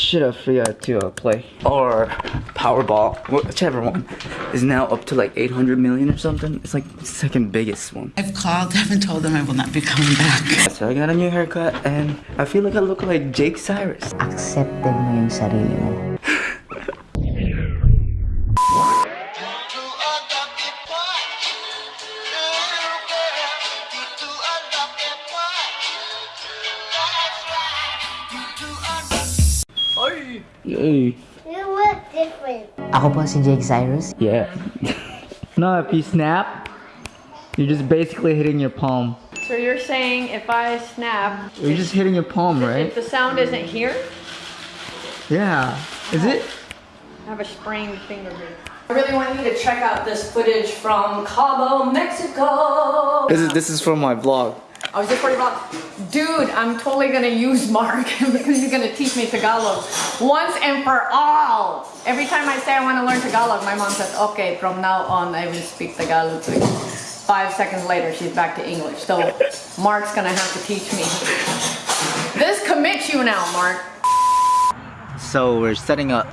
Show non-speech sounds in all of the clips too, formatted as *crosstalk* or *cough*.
Should have forgot to uh, play. Or Powerball, whichever one, is now up to like 800 million or something. It's like the second biggest one. I've called *laughs* them and told them I will not be coming back. So I got a new haircut and I feel like I look like Jake Zyrus. accepted mo yung sarili mo. Yay. You look different. Ako po si Jake Zyrus. Yeah. *laughs* no, if you snap, you're just basically hitting your palm. So you're saying if I snap, You're just hitting your palm, right? if right? the sound isn't here, Yeah. Is it? I have a sprained finger here. I really want you to check out this footage from Cabo, Mexico. This is this is from my vlog. I was just worried about, dude, I'm totally gonna use Mark *laughs* because he's gonna teach me Tagalog once and for all. Every time I say I wanna learn Tagalog, my mom says, okay, from now on I will speak Tagalog to you. Five seconds later, she's back to English. So Mark's gonna have to teach me. This commits you now, Mark. So we're setting up.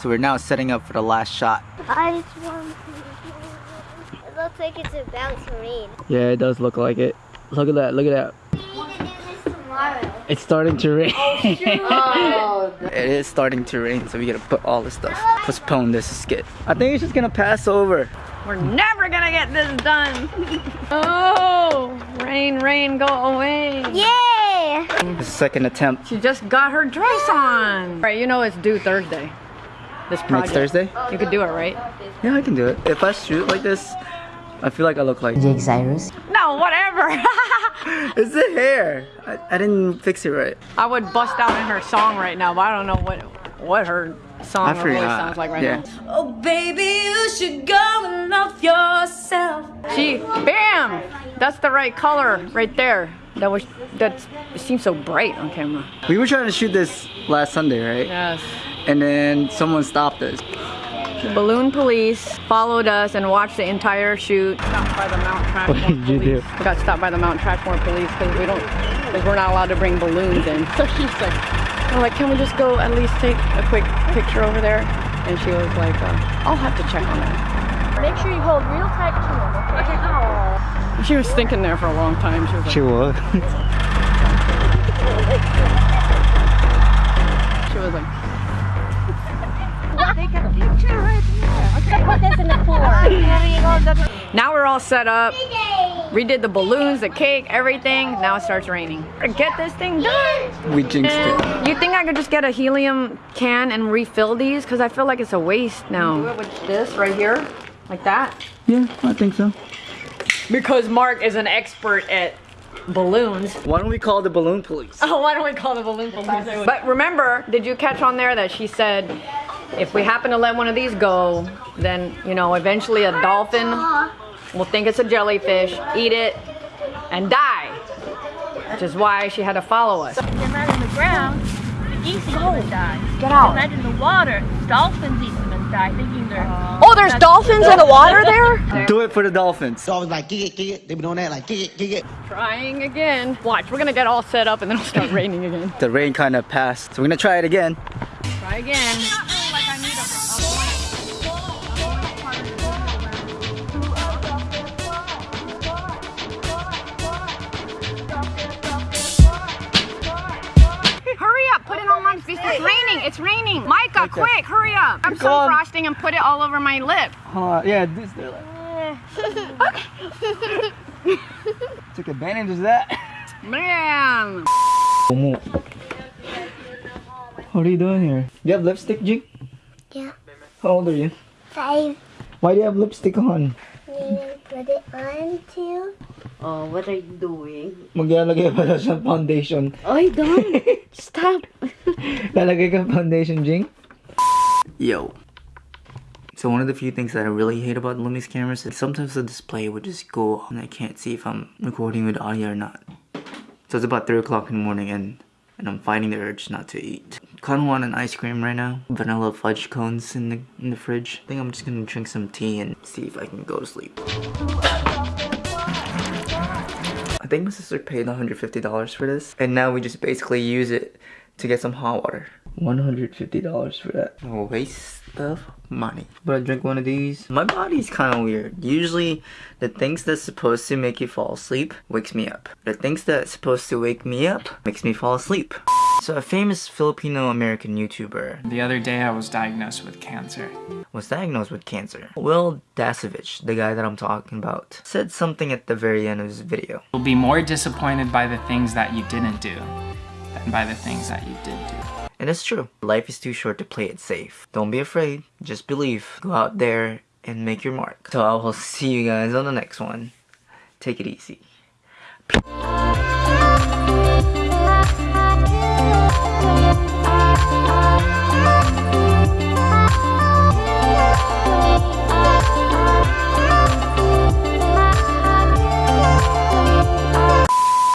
So we're now setting up for the last shot. I just want to. It looks like it's about to rain. Yeah, it does look like it. Look at that. Look at that. We need to do this tomorrow. It's starting to rain. Oh, *laughs* it is starting to rain, so we gotta put all this stuff. Postpone this skit. I think it's just gonna pass over. we're never gonna get this done. *laughs* Oh, rain, rain, go away. Yay! The second attempt. She just got her dress on. Right, you know it's due Thursday. This project. Next Thursday? You could do it, right? Yeah, I can do it. If I shoot like this, I feel like I look like. Jake Zyrus. No, whatever. *laughs* It's the hair. I, I didn't fix it right. I would bust out in her song right now, but I don't know what what her song I or voice sounds like right Yeah. now. Oh, baby, you should go and love yourself. She, bam! That's the right color right there. That was that. It seems so bright on camera. We were trying to shoot this last Sunday, right? Yes. And then someone stopped us. Balloon police followed us and watched the entire shoot. Stopped by the Mount What did you do? We got stopped by the Mount Trashmore police because we don't, because we're not allowed to bring balloons in. *laughs* So she's like, we're like, can we just go at least take a quick picture over there? And she was like, uh, I'll have to check on that. Make sure you hold real tight to him, okay? She was thinking there for a long time. She was like, She was. *laughs* she was like, now we're all set up. Redid the balloons, the cake, everything. Now it starts raining. Get this thing done. we jinxed it. You think I could just get a helium can and refill these? Because I feel like it's a waste now. Do it with this right here, like that. Yeah, I think so. Because Mark is an expert at balloons. Why don't we call the balloon police? *laughs* Oh, why don't we call the balloon police? But remember, did you catch on there that she said, if we happen to let one of these go, then, you know, eventually a dolphin will think it's a jellyfish, eat it, and die. Which is why she had to follow us. They're not in the ground. The geese eat them and die. Get They're out. not in the water. Dolphins eat them and die, thinking they're. Oh, there's dolphins in the water there? *laughs* Do it for the dolphins. always like kick it, kick it. They be doing that like kick it, kick it. Trying again. Watch, we're gonna get all set up and then it'll start *laughs* raining again. The rain kind of passed, so we're gonna try it again. Try again. Put it on my face. It's raining, it's raining. Micah, quick, hurry up. I'm some on. frosting and put it all over my lip. Uh, yeah, this. *laughs* Took advantage of that. Man. What are you doing here? You have lipstick, Jig? Yeah. How old are you? Five. Why do you have lipstick on? You put it on too. Oh, what are you doing? Maglalagay pala siyang foundation. Ay, don't. *laughs* Stop. *laughs* Lalagay ka foundation, Jing? Yo. So one of the few things that I really hate about Lumix cameras is sometimes the display would just go and I can't see if I'm recording with audio or not. So it's about 3 o'clock in the morning and, and I'm fighting the urge not to eat. Kinda want an ice cream right now. Vanilla fudge cones in the, in the fridge. I think I'm just gonna drink some tea and see if I can go to sleep. I think my sister paid $150 for this and now we just basically use it to get some hot water. $150 for that. A waste of money. But I drink one of these. My body's kind of weird. Usually, the things that's supposed to make you fall asleep wakes me up. The things that's supposed to wake me up makes me fall asleep. So a famous Filipino-American YouTuber The other day I was diagnosed with cancer. was diagnosed with cancer. Wil Dasovich, the guy that I'm talking about, said something at the very end of his video. You'll be more disappointed by the things that you didn't do than by the things that you did do. And it's true. Life is too short to play it safe. Don't be afraid. Just believe. Go out there and make your mark. So I will *laughs* see you guys on the next one. Take it easy. Peace.